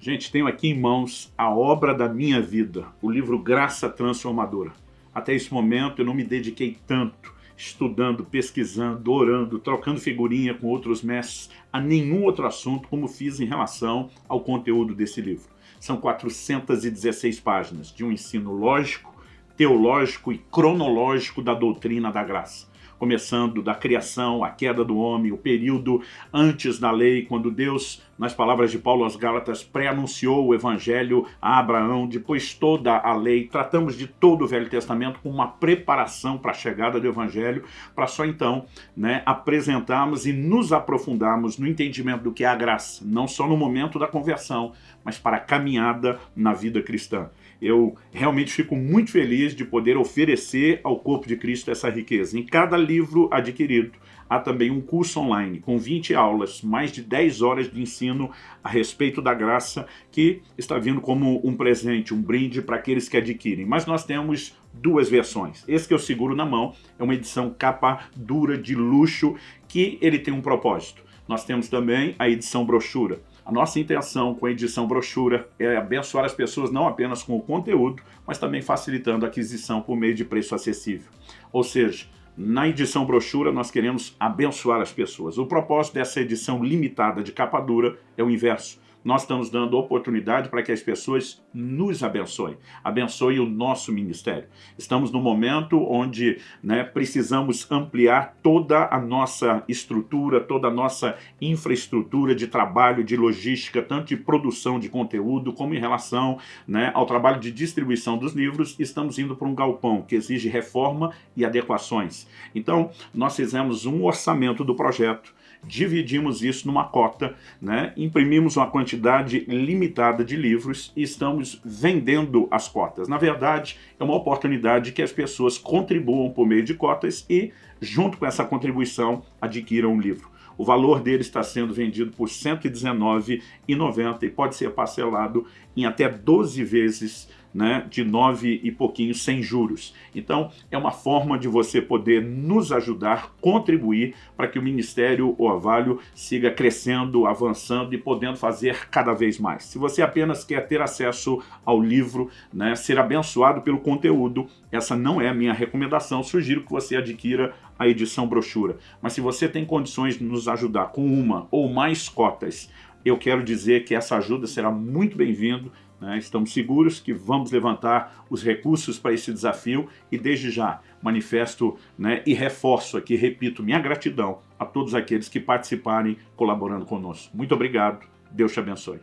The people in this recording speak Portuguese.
Gente, tenho aqui em mãos a obra da minha vida, o livro Graça Transformadora. Até esse momento eu não me dediquei tanto estudando, pesquisando, orando, trocando figurinha com outros mestres a nenhum outro assunto como fiz em relação ao conteúdo desse livro. São 416 páginas de um ensino lógico, teológico e cronológico da doutrina da graça começando da criação, a queda do homem, o período antes da lei, quando Deus, nas palavras de Paulo aos Gálatas, pré-anunciou o evangelho a Abraão, depois toda a lei, tratamos de todo o Velho Testamento com uma preparação para a chegada do evangelho, para só então né, apresentarmos e nos aprofundarmos no entendimento do que é a graça, não só no momento da conversão, mas para a caminhada na vida cristã. Eu realmente fico muito feliz de poder oferecer ao corpo de Cristo essa riqueza. Em cada livro adquirido, há também um curso online com 20 aulas, mais de 10 horas de ensino a respeito da graça, que está vindo como um presente, um brinde para aqueles que adquirem. Mas nós temos duas versões. Esse que eu seguro na mão é uma edição capa dura de luxo, que ele tem um propósito. Nós temos também a edição brochura. A nossa intenção com a edição brochura é abençoar as pessoas não apenas com o conteúdo, mas também facilitando a aquisição por meio de preço acessível. Ou seja, na edição brochura nós queremos abençoar as pessoas. O propósito dessa edição limitada de capa dura é o inverso nós estamos dando oportunidade para que as pessoas nos abençoem, abençoem o nosso ministério. Estamos no momento onde né, precisamos ampliar toda a nossa estrutura, toda a nossa infraestrutura de trabalho, de logística, tanto de produção de conteúdo, como em relação né, ao trabalho de distribuição dos livros, estamos indo para um galpão que exige reforma e adequações. Então, nós fizemos um orçamento do projeto, dividimos isso numa cota, né? imprimimos uma quantidade limitada de livros e estamos vendendo as cotas. Na verdade, é uma oportunidade que as pessoas contribuam por meio de cotas e, junto com essa contribuição, adquiram um livro. O valor dele está sendo vendido por R$ 119,90 e pode ser parcelado em até 12 vezes né, de nove e pouquinho sem juros. Então, é uma forma de você poder nos ajudar, contribuir para que o Ministério Orvalho siga crescendo, avançando e podendo fazer cada vez mais. Se você apenas quer ter acesso ao livro, né, ser abençoado pelo conteúdo, essa não é a minha recomendação. Sugiro que você adquira a edição brochura. Mas se você tem condições de nos ajudar com uma ou mais cotas, eu quero dizer que essa ajuda será muito bem-vindo né? Estamos seguros que vamos levantar os recursos para esse desafio e desde já manifesto né, e reforço aqui, repito, minha gratidão a todos aqueles que participarem colaborando conosco. Muito obrigado, Deus te abençoe.